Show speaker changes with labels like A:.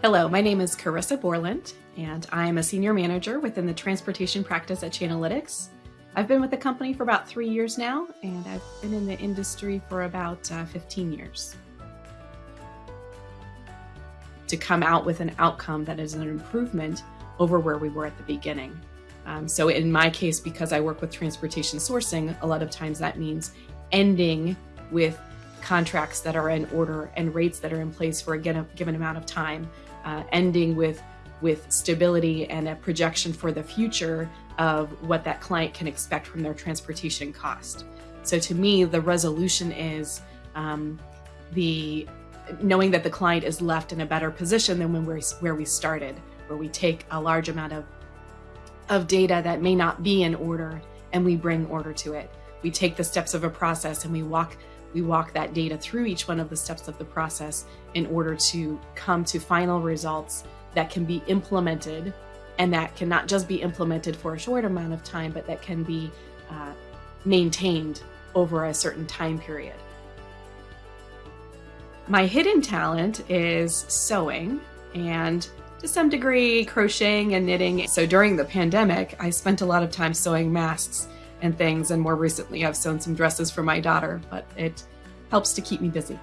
A: Hello, my name is Carissa Borland, and I'm a senior manager within the transportation practice at Chainalytics. I've been with the company for about three years now, and I've been in the industry for about uh, 15 years. To come out with an outcome that is an improvement over where we were at the beginning. Um, so in my case, because I work with transportation sourcing, a lot of times that means ending with contracts that are in order and rates that are in place for a given amount of time uh, ending with with stability and a projection for the future of what that client can expect from their transportation cost. So to me, the resolution is um, the knowing that the client is left in a better position than when we're where we started, where we take a large amount of of data that may not be in order and we bring order to it. We take the steps of a process and we walk we walk that data through each one of the steps of the process in order to come to final results that can be implemented and that can not just be implemented for a short amount of time, but that can be uh, maintained over a certain time period. My hidden talent is sewing and to some degree crocheting and knitting. So during the pandemic, I spent a lot of time sewing masks and things. And more recently, I've sewn some dresses for my daughter, but it helps to keep me busy.